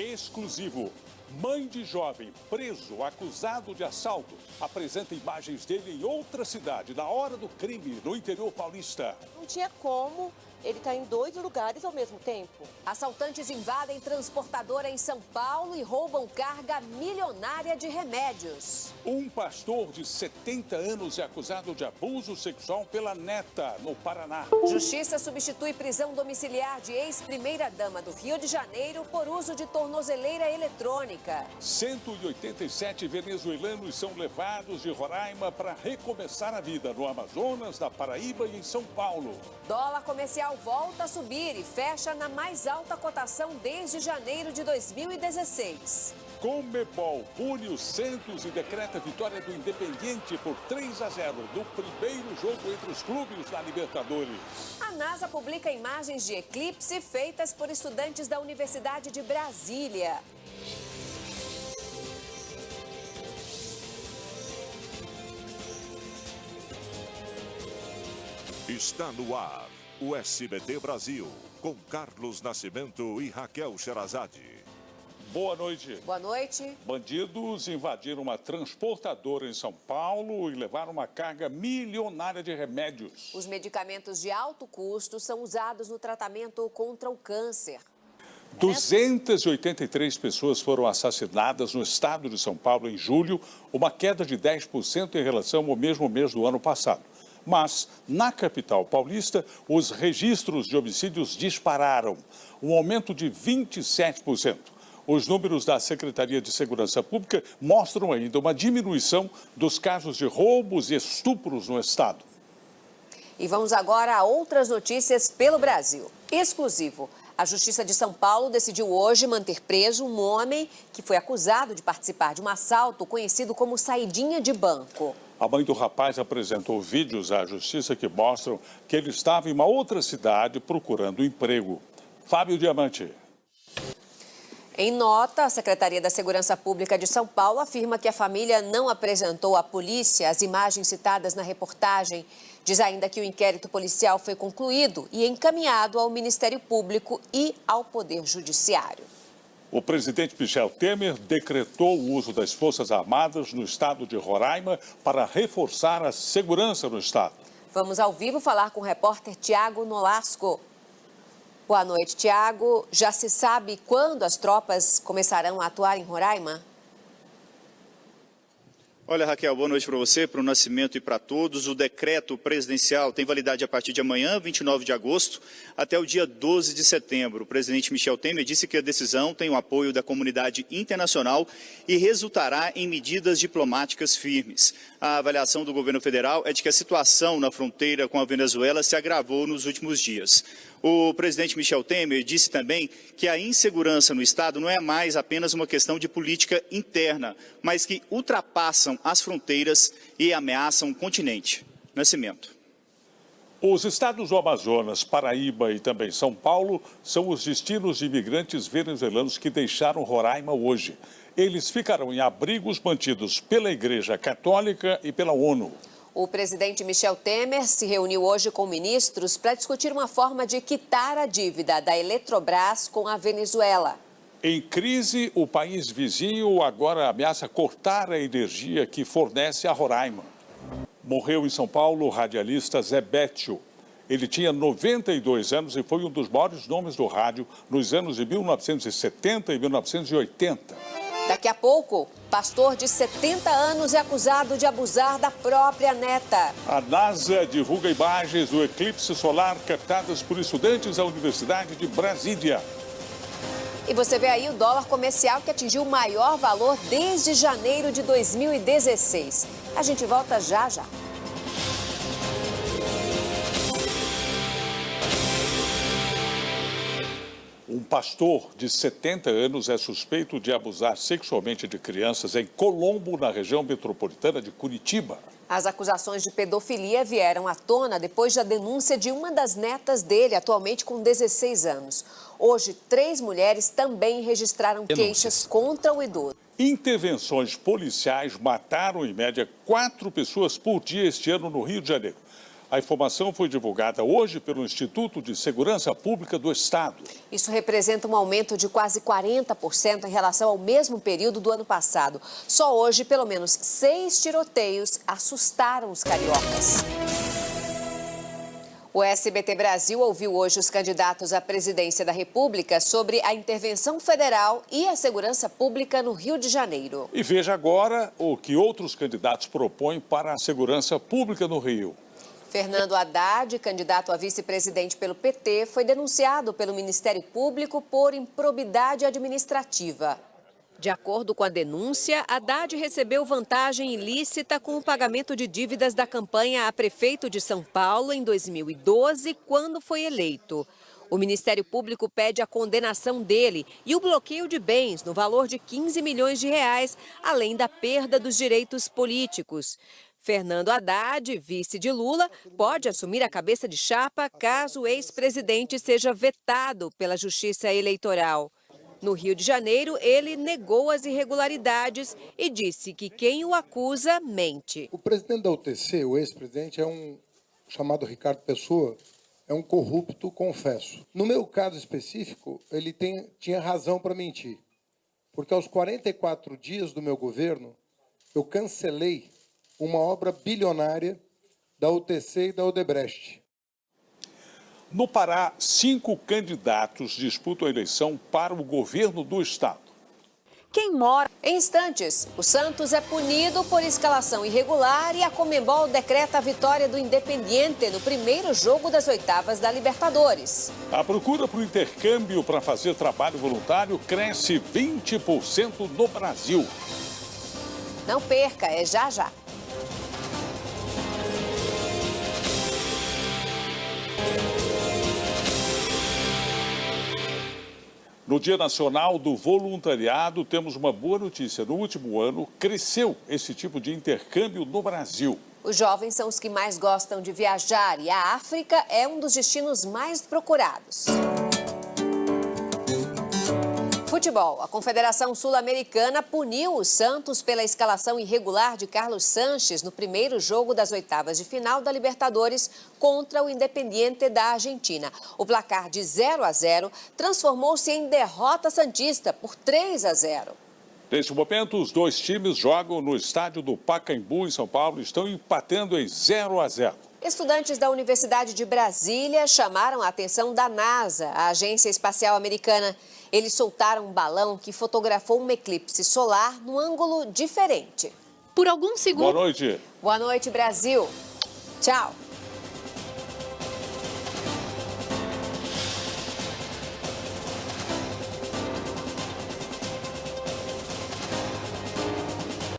Exclusivo. Mãe de jovem preso, acusado de assalto, apresenta imagens dele em outra cidade, na hora do crime, no interior paulista. Não tinha como ele está em dois lugares ao mesmo tempo. Assaltantes invadem transportadora em São Paulo e roubam carga milionária de remédios. Um pastor de 70 anos é acusado de abuso sexual pela neta, no Paraná. Justiça substitui prisão domiciliar de ex-primeira-dama do Rio de Janeiro por uso de tornozeleira eletrônica. 187 venezuelanos são levados de Roraima para recomeçar a vida no Amazonas, na Paraíba e em São Paulo. Dólar comercial volta a subir e fecha na mais alta cotação desde janeiro de 2016. Comebol pune o Santos e decreta a vitória do Independiente por 3 a 0 no primeiro jogo entre os clubes da Libertadores. A NASA publica imagens de eclipse feitas por estudantes da Universidade de Brasília. Está no ar o SBT Brasil, com Carlos Nascimento e Raquel Sherazade. Boa noite. Boa noite. Bandidos invadiram uma transportadora em São Paulo e levaram uma carga milionária de remédios. Os medicamentos de alto custo são usados no tratamento contra o câncer. 283 pessoas foram assassinadas no estado de São Paulo em julho, uma queda de 10% em relação ao mesmo mês do ano passado. Mas, na capital paulista, os registros de homicídios dispararam, um aumento de 27%. Os números da Secretaria de Segurança Pública mostram ainda uma diminuição dos casos de roubos e estupros no estado. E vamos agora a outras notícias pelo Brasil. Exclusivo. A Justiça de São Paulo decidiu hoje manter preso um homem que foi acusado de participar de um assalto conhecido como saidinha de banco. A mãe do rapaz apresentou vídeos à justiça que mostram que ele estava em uma outra cidade procurando emprego. Fábio Diamante. Em nota, a Secretaria da Segurança Pública de São Paulo afirma que a família não apresentou à polícia as imagens citadas na reportagem. Diz ainda que o inquérito policial foi concluído e encaminhado ao Ministério Público e ao Poder Judiciário. O presidente Michel Temer decretou o uso das Forças Armadas no estado de Roraima para reforçar a segurança no estado. Vamos ao vivo falar com o repórter Tiago Nolasco. Boa noite, Tiago. Já se sabe quando as tropas começarão a atuar em Roraima? Olha, Raquel, boa noite para você, para o Nascimento e para todos. O decreto presidencial tem validade a partir de amanhã, 29 de agosto, até o dia 12 de setembro. O presidente Michel Temer disse que a decisão tem o apoio da comunidade internacional e resultará em medidas diplomáticas firmes. A avaliação do governo federal é de que a situação na fronteira com a Venezuela se agravou nos últimos dias. O presidente Michel Temer disse também que a insegurança no Estado não é mais apenas uma questão de política interna, mas que ultrapassam as fronteiras e ameaçam o continente. Nascimento. Os estados do Amazonas, Paraíba e também São Paulo são os destinos de imigrantes venezuelanos que deixaram Roraima hoje. Eles ficarão em abrigos mantidos pela Igreja Católica e pela ONU. O presidente Michel Temer se reuniu hoje com ministros para discutir uma forma de quitar a dívida da Eletrobras com a Venezuela. Em crise, o país vizinho agora ameaça cortar a energia que fornece a Roraima. Morreu em São Paulo o radialista Zé Bétio. Ele tinha 92 anos e foi um dos maiores nomes do rádio nos anos de 1970 e 1980. Daqui a pouco, pastor de 70 anos é acusado de abusar da própria neta. A NASA divulga imagens do eclipse solar captadas por estudantes da Universidade de Brasília. E você vê aí o dólar comercial que atingiu o maior valor desde janeiro de 2016. A gente volta já já. Pastor de 70 anos é suspeito de abusar sexualmente de crianças em Colombo, na região metropolitana de Curitiba. As acusações de pedofilia vieram à tona depois da denúncia de uma das netas dele, atualmente com 16 anos. Hoje, três mulheres também registraram queixas contra o idoso. Intervenções policiais mataram, em média, quatro pessoas por dia este ano no Rio de Janeiro. A informação foi divulgada hoje pelo Instituto de Segurança Pública do Estado. Isso representa um aumento de quase 40% em relação ao mesmo período do ano passado. Só hoje, pelo menos seis tiroteios assustaram os cariocas. O SBT Brasil ouviu hoje os candidatos à presidência da República sobre a intervenção federal e a segurança pública no Rio de Janeiro. E veja agora o que outros candidatos propõem para a segurança pública no Rio. Fernando Haddad, candidato a vice-presidente pelo PT, foi denunciado pelo Ministério Público por improbidade administrativa. De acordo com a denúncia, Haddad recebeu vantagem ilícita com o pagamento de dívidas da campanha a prefeito de São Paulo em 2012, quando foi eleito. O Ministério Público pede a condenação dele e o bloqueio de bens no valor de 15 milhões de reais, além da perda dos direitos políticos. Fernando Haddad, vice de Lula, pode assumir a cabeça de chapa caso o ex-presidente seja vetado pela Justiça Eleitoral. No Rio de Janeiro, ele negou as irregularidades e disse que quem o acusa mente. O presidente da UTC, o ex-presidente, é um chamado Ricardo Pessoa, é um corrupto, confesso. No meu caso específico, ele tem, tinha razão para mentir. Porque aos 44 dias do meu governo, eu cancelei uma obra bilionária da UTC e da Odebrecht. No Pará, cinco candidatos disputam a eleição para o governo do estado. Quem mora em instantes, o Santos é punido por escalação irregular e a Comembol decreta a vitória do Independiente no primeiro jogo das oitavas da Libertadores. A procura por intercâmbio para fazer trabalho voluntário cresce 20% no Brasil. Não perca, é já já. No Dia Nacional do Voluntariado, temos uma boa notícia. No último ano, cresceu esse tipo de intercâmbio no Brasil. Os jovens são os que mais gostam de viajar e a África é um dos destinos mais procurados. Futebol. A Confederação Sul-Americana puniu o Santos pela escalação irregular de Carlos Sanches no primeiro jogo das oitavas de final da Libertadores contra o Independiente da Argentina. O placar de 0 a 0 transformou-se em derrota santista por 3 a 0. Neste momento, os dois times jogam no estádio do Pacaembu, em São Paulo, e estão empatando em 0 a 0. Estudantes da Universidade de Brasília chamaram a atenção da NASA, a agência espacial americana. Eles soltaram um balão que fotografou um eclipse solar num ângulo diferente. Por alguns segundos. Boa noite. Boa noite, Brasil. Tchau.